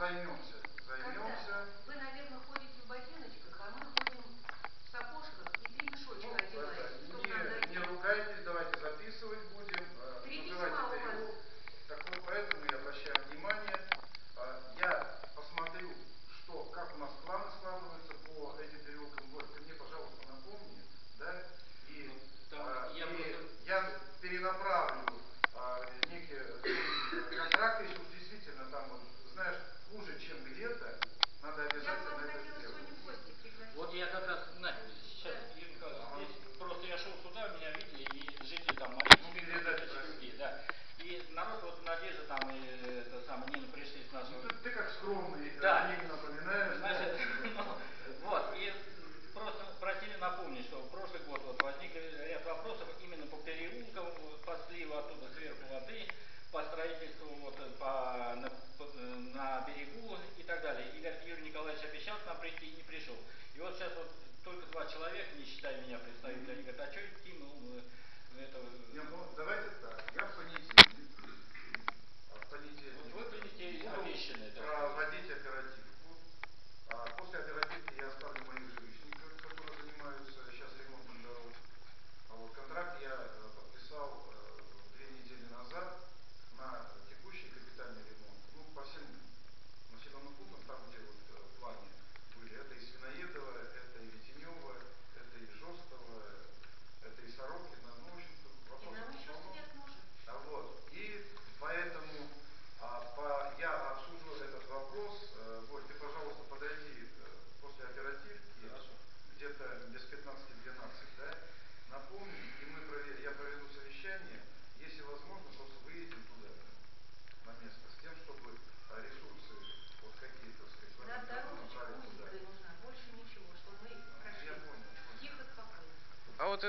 займемся.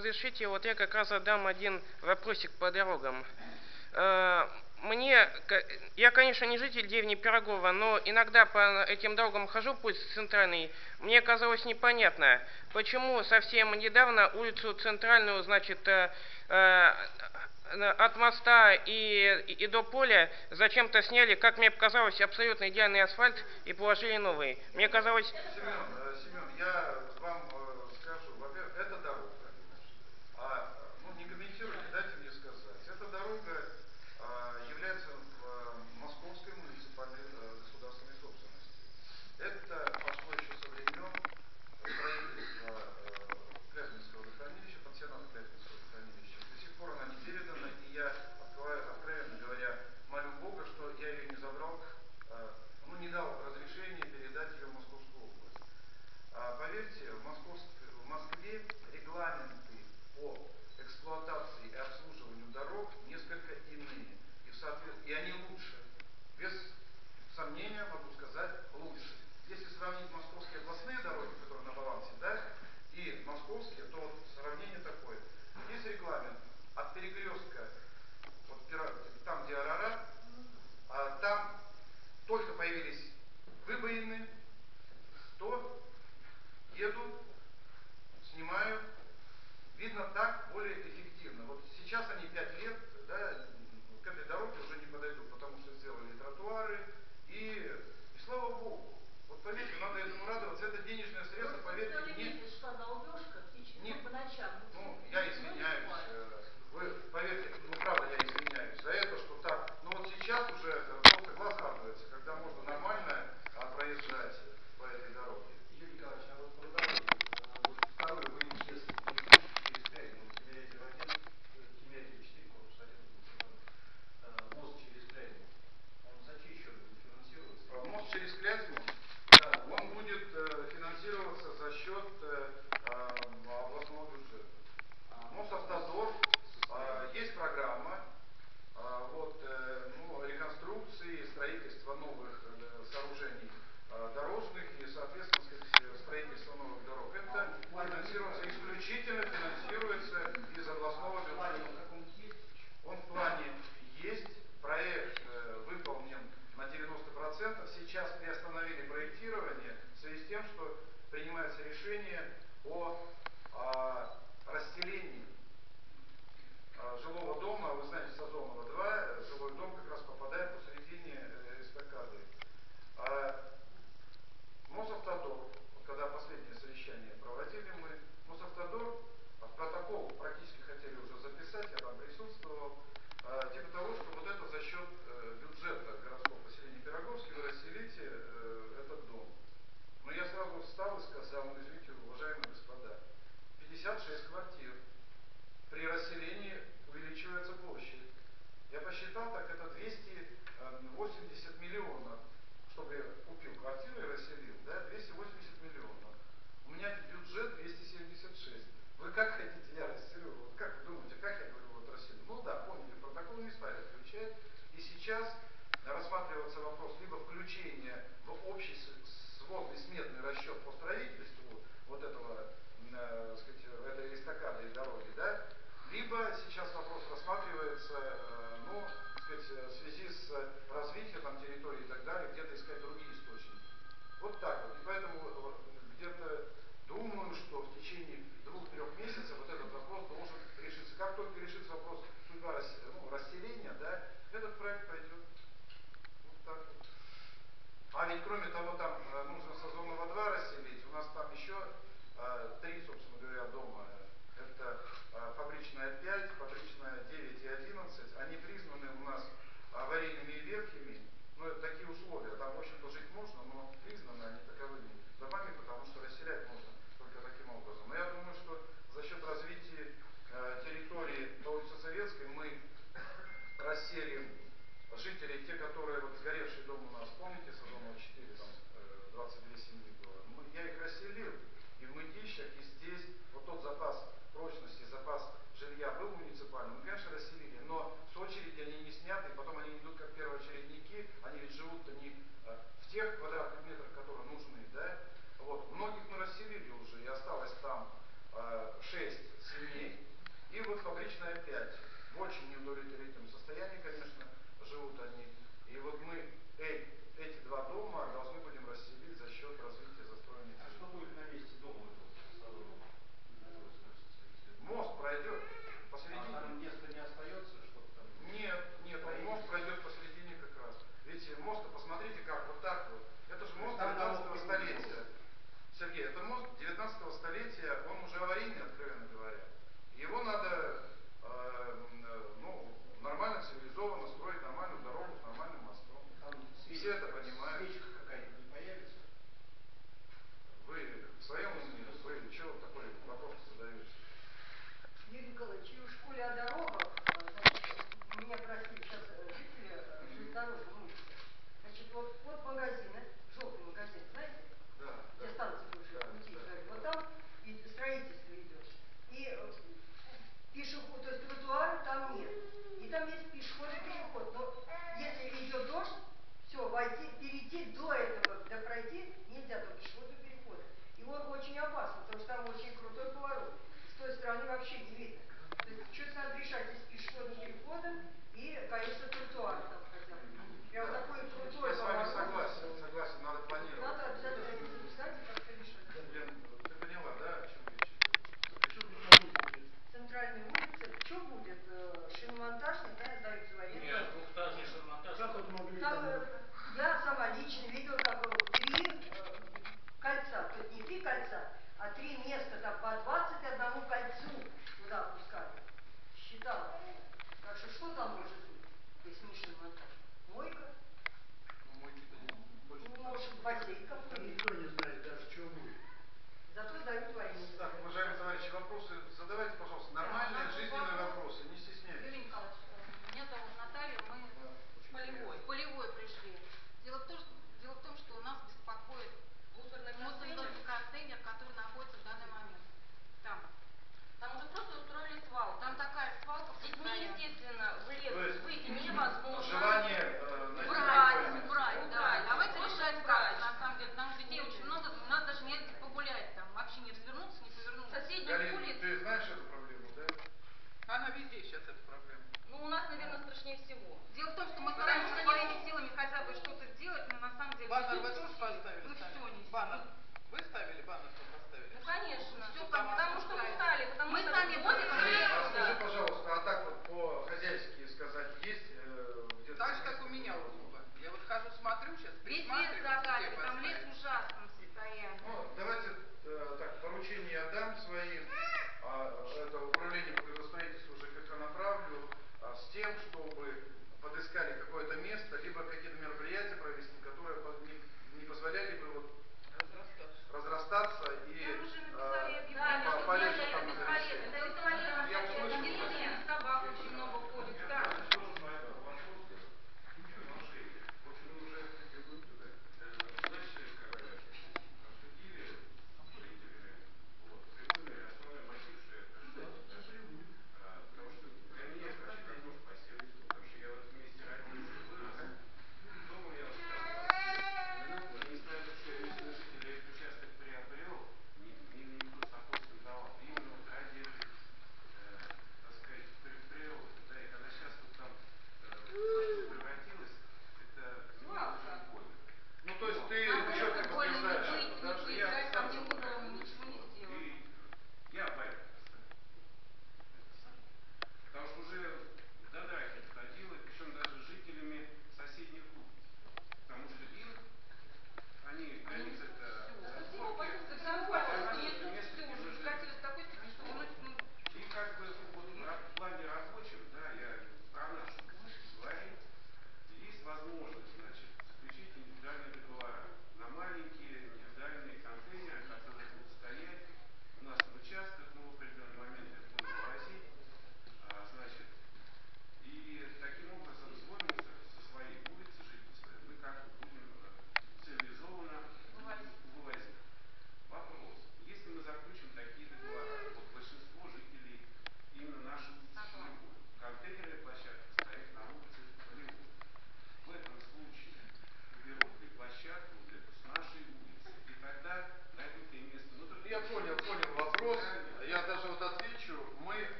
разрешите, вот я как раз задам один вопросик по дорогам. Э, мне, я, конечно, не житель деревни Пирогова, но иногда по этим дорогам хожу, путь центральный. Мне казалось непонятно, почему совсем недавно улицу центральную, значит, э, э, от моста и, и до поля зачем-то сняли, как мне показалось, абсолютно идеальный асфальт и положили новый. Мне казалось...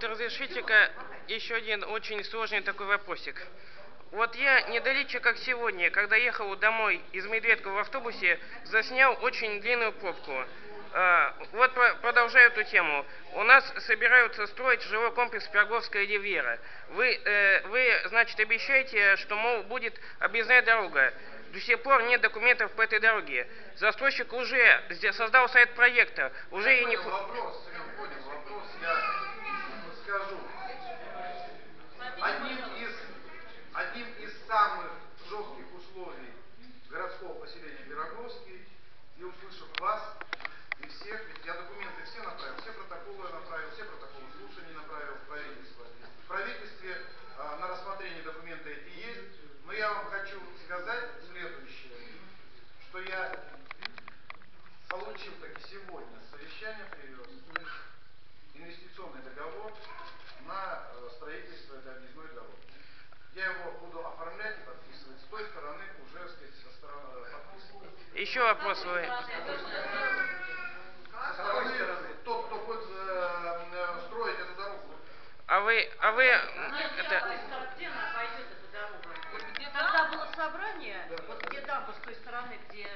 вот разрешите-ка еще один очень сложный такой вопросик. Вот я недалече, как сегодня, когда ехал домой из Медведка в автобусе, заснял очень длинную пробку. А, вот продолжаю эту тему. У нас собираются строить жилой комплекс Пироговская Ривьера. Вы, э, вы, значит, обещаете, что, мол, будет объездная дорога. До сих пор нет документов по этой дороге. Застройщик уже создал сайт проекта. Уже и не... Вопрос, скажу. Одним Еще вопросы? Тот. А вы, а вы... А это... где она пойдет, эта дорога? Когда было собрание, вот где дамба с той стороны, где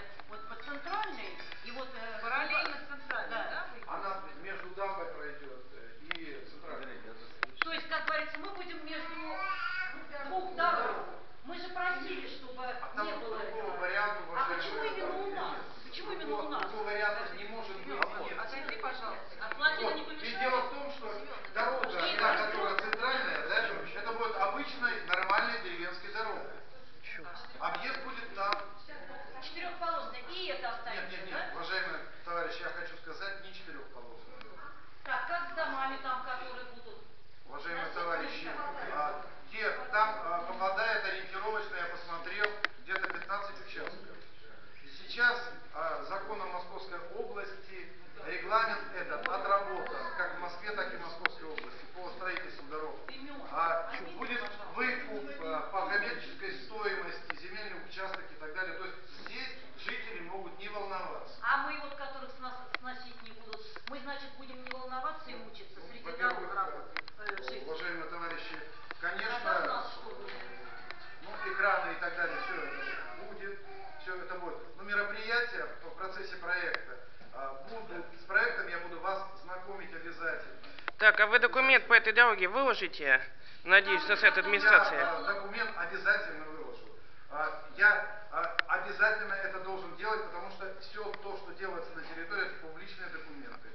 документ по этой дороге выложите, надеюсь, со сайта администрации? Я э, документ обязательно выложу. Э, я э, обязательно это должен делать, потому что все то, что делается на территории, это публичные документы.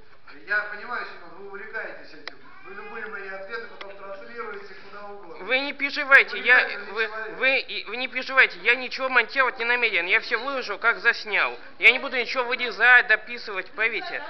Я понимаю, что вы увлекаетесь этим. Вы любые мои ответы потом транслируете куда угодно. Вы не переживайте, я, вы, вы, вы не переживайте, я ничего монтировать не намерен. Я все выложу, как заснял. Я не буду ничего вырезать, дописывать, поверьте.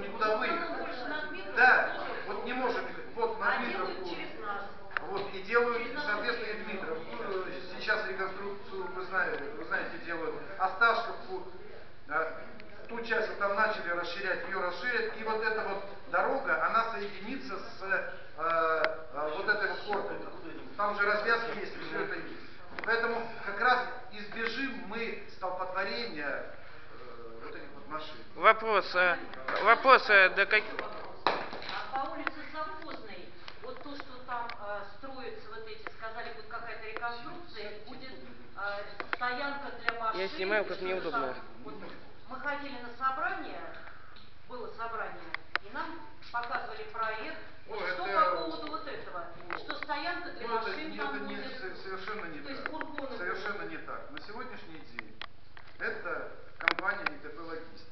Никуда Ну, выехать. Да, вот не можем, вот на Дмитровку. Вот, и делают, соответственно, и. Дмитровку. Ну, Сейчас реконструкцию, вы знаете, вы знаете, делают Осташковку, да, ту часть вот там начали расширять, ее расширят, и вот эта вот дорога, она соединится с э, э, вот этой вот корпусом. Там же развязки есть, все это есть. Поэтому как раз избежим мы столпотворения э, вот этих вот машин. Вопрос. э, Вопрос, э, до как... А по улице Совхозной, вот то, что там э, строится, вот эти, сказали, будет какая-то реконструкция, будет э, стоянка для машин. Я снимаю, как мне удобно. Вот мы ходили на собрание, было собрание, и нам показывали проект, вот Ой, что это- по поводу вот этого, что стоянка для Ну, это, машин не- там это будет. со- совершенно не То есть так. фургоны Совершенно не так. На сегодняшний день это компания ИТП Логистик.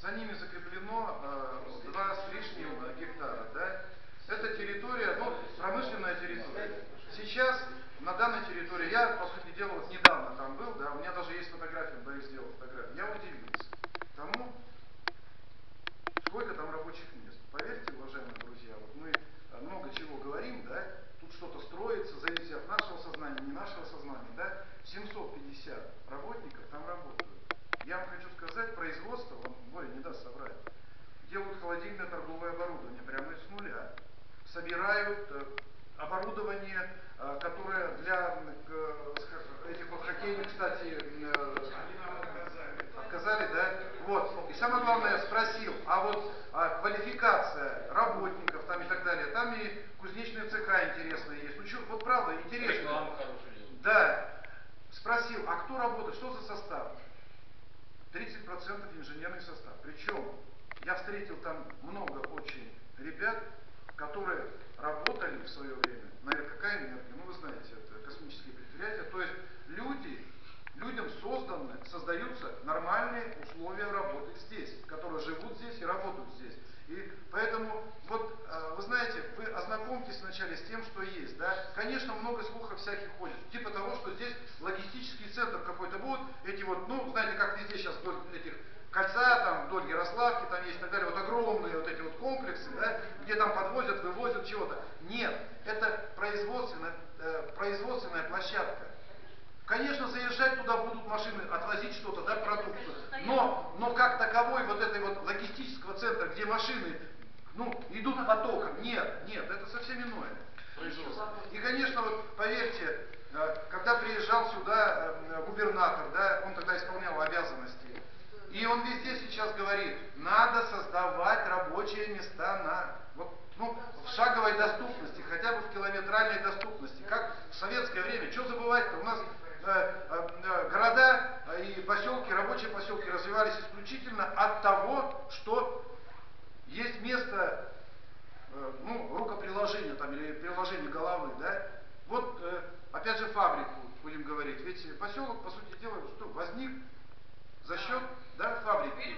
За ними закреплено э, два с лишним гектара. Да? Это территория, ну, промышленная территория. Сейчас на данной территории, я, по сути дела, вот недавно там был, да, у меня даже есть фотография, Борис сделал фотографию, я удивился тому, сколько там рабочих мест. Поверьте, уважаемые друзья, вот мы э, много чего говорим, да, тут что-то строится, зависит от нашего сознания, не нашего сознания, да, 750 работников там работают. Я вам хочу сказать, производство, вам Боря не даст соврать, делают холодильное торговое оборудование прямо с нуля, собирают э, оборудование, э, которое для м, к- с- этих вот хоккейных, кстати, м, э, отказали, да? Вот. И самое главное, я спросил, а вот а, квалификация работников там и так далее, там и кузнечные цеха интересные есть. Ну что, вот правда, интересно. Рекламу хорошую делают. Да. Спросил, а кто работает, что за состав? 30% инженерный состав. Причем я встретил там много очень ребят, которые работали в свое время на какая энергия, ну вы знаете, это космические предприятия. То есть люди, людям созданы, создаются нормальные условия работы здесь, которые живут здесь и работают здесь. И поэтому, вот, э, вы знаете, вы ознакомьтесь вначале с тем, что есть, да. Конечно, много слухов всяких ходит, типа того, что здесь логистический центр какой-то будет, эти вот, ну, знаете, как везде сейчас вдоль этих кольца, там, вдоль Ярославки, там есть и так далее, вот огромные вот эти вот комплексы, да, где подвозят, вывозят чего-то. Нет, это производственная, э, производственная площадка. Конечно, заезжать туда будут машины, отвозить что-то, да, продукцию. Но, но как таковой вот этой вот логистического центра, где машины, ну, идут потоком, нет, нет, это совсем иное производство. И, конечно, вот поверьте, э, когда приезжал сюда э, губернатор, да, он тогда исполнял обязанности, и он везде сейчас говорит, надо создавать рабочие места на, ну, в шаговой доступности, хотя бы в километральной доступности. Как в советское время, что забывать-то, у нас э, э, э, города э, и поселки, рабочие поселки развивались исключительно от того, что есть место, э, ну, рукоприложения там или приложения головы, да. Вот, э, опять же, фабрику будем говорить. Ведь поселок, по сути дела, что возник за счет, да, фабрики.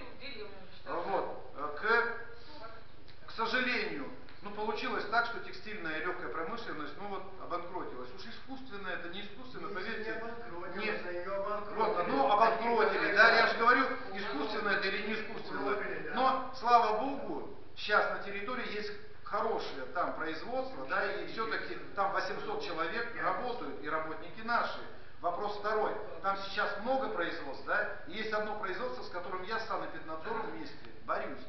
Вот. Э, К, к сожалению, ну получилось так, что текстильная и легкая промышленность, ну вот, обанкротилась. Уж искусственное это не искусственно, поверьте. обанкротилась, а её обанкротили. Вот, ну обанкротили, да, я же говорю, искусственно это или не искусственно. Но, слава богу, сейчас на территории есть хорошее там производство, да, и все-таки там 800 человек работают, и работники наши. Вопрос второй. Там сейчас много производств, да, и есть одно производство, с которым я с Санэпиднадзором вместе борюсь.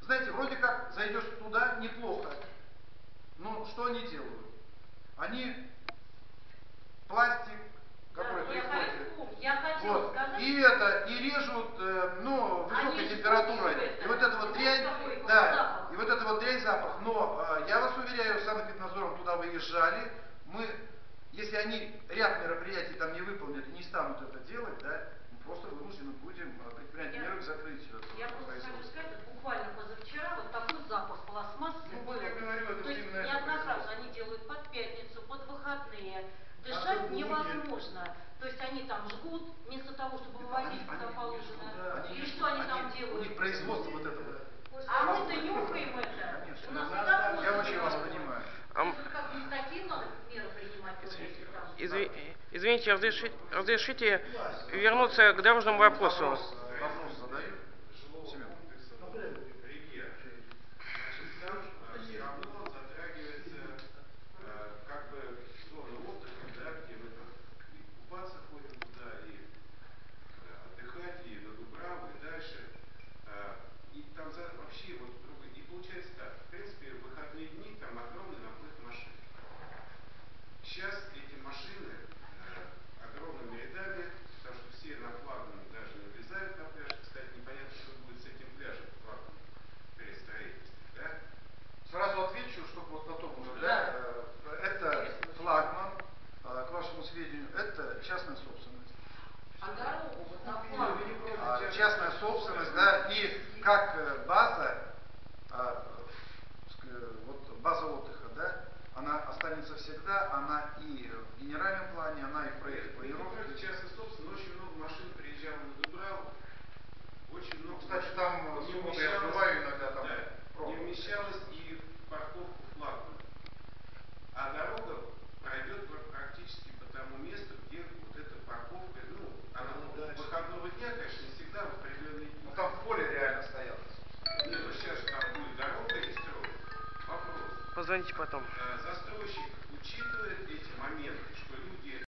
Знаете, вроде как зайдешь туда неплохо. Но что они делают? Они пластик, который Да, я приходит. хочу- я хотела вот, сказать- и это, и режут, э, ну, высокой Они температурой. используют И вот это. эта вот Вот дрянь, такой вот да, запах. и вот это вот дрянь запах. Но э, я вас уверяю, с Санэпиднадзором туда выезжали, мы, если они ряд мероприятий там не выполнят и не станут это делать, да, мы просто вынуждены будем э, предпринять Я- меры к закрытию этого Я просто хочу производства. сказать, вот буквально позавчера вот такой запах пластмассы Ну, был. вот я говорю, это То есть именно это неоднократно производство. они делают под пятницу, под выходные. А Дышать субботние? невозможно. То есть они там жгут, вместо того, чтобы вывозить Они- куда они- положено. они- Или что они там У делают? них производство вот это вот. А мы-то нюхаем это. Конечно. У нас У нас и так так. вот Я это очень вас делают. понимаю. А м- То есть как не такие надо меры принимать, вот если там. Изви- Извините, разрешите, вернуться к дорожному вопросу.